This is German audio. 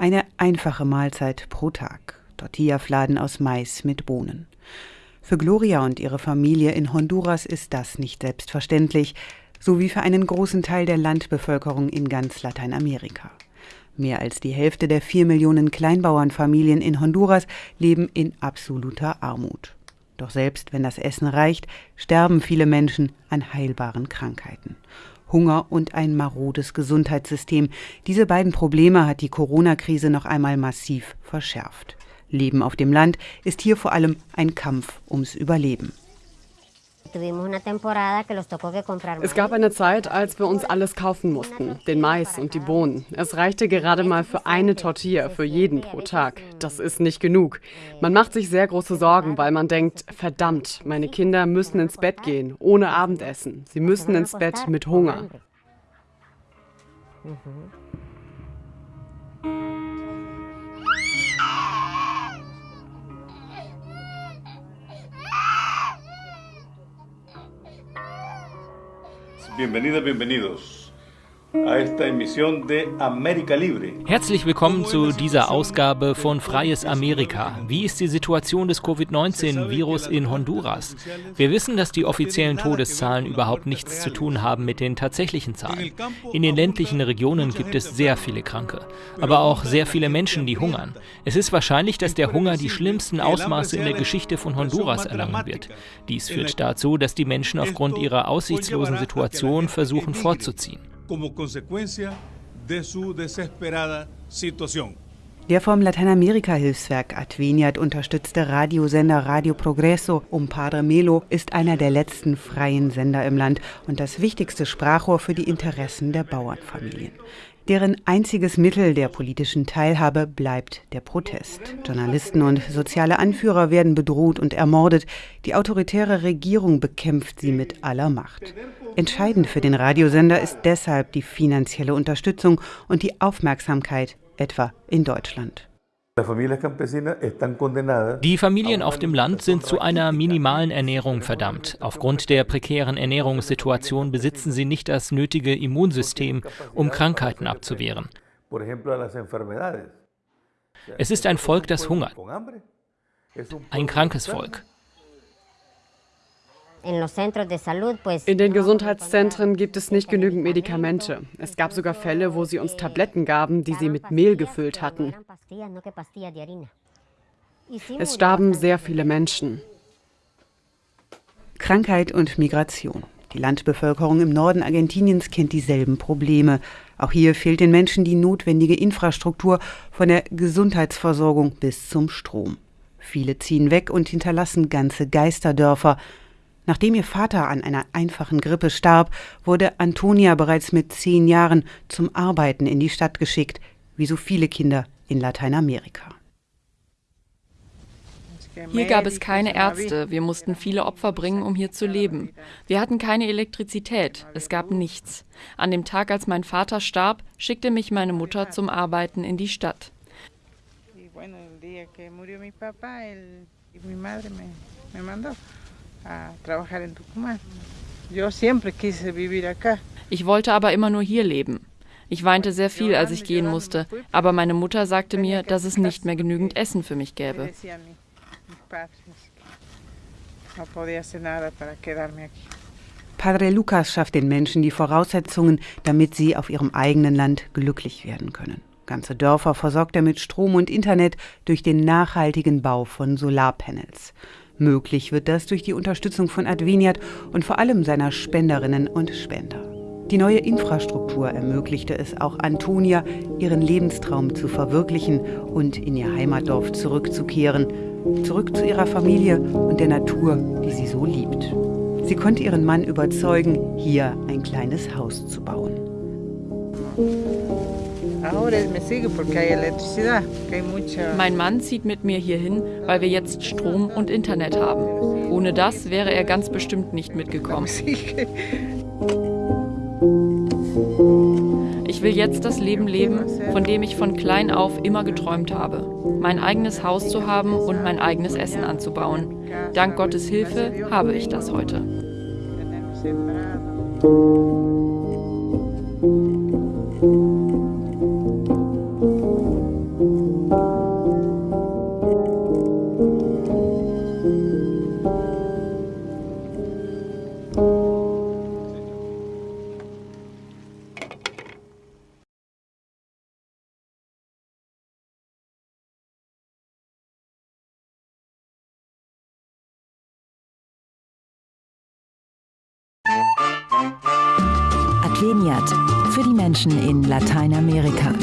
Eine einfache Mahlzeit pro Tag. Tortillafladen aus Mais mit Bohnen. Für Gloria und ihre Familie in Honduras ist das nicht selbstverständlich, so wie für einen großen Teil der Landbevölkerung in ganz Lateinamerika. Mehr als die Hälfte der vier Millionen Kleinbauernfamilien in Honduras leben in absoluter Armut. Doch selbst wenn das Essen reicht, sterben viele Menschen an heilbaren Krankheiten. Hunger und ein marodes Gesundheitssystem. Diese beiden Probleme hat die Corona-Krise noch einmal massiv verschärft. Leben auf dem Land ist hier vor allem ein Kampf ums Überleben. Es gab eine Zeit, als wir uns alles kaufen mussten, den Mais und die Bohnen. Es reichte gerade mal für eine Tortilla für jeden pro Tag. Das ist nicht genug. Man macht sich sehr große Sorgen, weil man denkt, verdammt, meine Kinder müssen ins Bett gehen, ohne Abendessen. Sie müssen ins Bett mit Hunger. Bienvenidas, bienvenidos. Herzlich willkommen zu dieser Ausgabe von Freies Amerika. Wie ist die Situation des Covid-19-Virus in Honduras? Wir wissen, dass die offiziellen Todeszahlen überhaupt nichts zu tun haben mit den tatsächlichen Zahlen. In den ländlichen Regionen gibt es sehr viele Kranke, aber auch sehr viele Menschen, die hungern. Es ist wahrscheinlich, dass der Hunger die schlimmsten Ausmaße in der Geschichte von Honduras erlangen wird. Dies führt dazu, dass die Menschen aufgrund ihrer aussichtslosen Situation versuchen fortzuziehen como consecuencia de su desesperada situación. Der vom Lateinamerika-Hilfswerk Adveniat unterstützte Radiosender Radio Progreso um Padre Melo ist einer der letzten freien Sender im Land und das wichtigste Sprachrohr für die Interessen der Bauernfamilien. Deren einziges Mittel der politischen Teilhabe bleibt der Protest. Journalisten und soziale Anführer werden bedroht und ermordet. Die autoritäre Regierung bekämpft sie mit aller Macht. Entscheidend für den Radiosender ist deshalb die finanzielle Unterstützung und die Aufmerksamkeit, etwa in Deutschland. Die Familien auf dem Land sind zu einer minimalen Ernährung verdammt. Aufgrund der prekären Ernährungssituation besitzen sie nicht das nötige Immunsystem, um Krankheiten abzuwehren. Es ist ein Volk, das hungert. Ein krankes Volk. In den Gesundheitszentren gibt es nicht genügend Medikamente. Es gab sogar Fälle, wo sie uns Tabletten gaben, die sie mit Mehl gefüllt hatten. Es starben sehr viele Menschen. Krankheit und Migration. Die Landbevölkerung im Norden Argentiniens kennt dieselben Probleme. Auch hier fehlt den Menschen die notwendige Infrastruktur von der Gesundheitsversorgung bis zum Strom. Viele ziehen weg und hinterlassen ganze Geisterdörfer. Nachdem ihr Vater an einer einfachen Grippe starb, wurde Antonia bereits mit zehn Jahren zum Arbeiten in die Stadt geschickt, wie so viele Kinder in Lateinamerika. Hier gab es keine Ärzte, wir mussten viele Opfer bringen, um hier zu leben. Wir hatten keine Elektrizität, es gab nichts. An dem Tag, als mein Vater starb, schickte mich meine Mutter zum Arbeiten in die Stadt. Ich wollte aber immer nur hier leben. Ich weinte sehr viel, als ich gehen musste, aber meine Mutter sagte mir, dass es nicht mehr genügend Essen für mich gäbe. Padre Lucas schafft den Menschen die Voraussetzungen, damit sie auf ihrem eigenen Land glücklich werden können. Ganze Dörfer versorgt er mit Strom und Internet durch den nachhaltigen Bau von Solarpanels. Möglich wird das durch die Unterstützung von Adveniat und vor allem seiner Spenderinnen und Spender. Die neue Infrastruktur ermöglichte es auch Antonia, ihren Lebenstraum zu verwirklichen und in ihr Heimatdorf zurückzukehren, zurück zu ihrer Familie und der Natur, die sie so liebt. Sie konnte ihren Mann überzeugen, hier ein kleines Haus zu bauen. Mein Mann zieht mit mir hierhin, weil wir jetzt Strom und Internet haben. Ohne das wäre er ganz bestimmt nicht mitgekommen. Ich will jetzt das Leben leben, von dem ich von klein auf immer geträumt habe. Mein eigenes Haus zu haben und mein eigenes Essen anzubauen. Dank Gottes Hilfe habe ich das heute. Veniat für die Menschen in Lateinamerika.